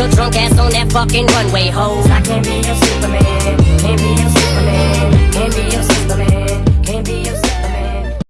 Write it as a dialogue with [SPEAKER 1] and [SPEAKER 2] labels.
[SPEAKER 1] your drunk ass on that fucking runway, ho.
[SPEAKER 2] I can't be your can't be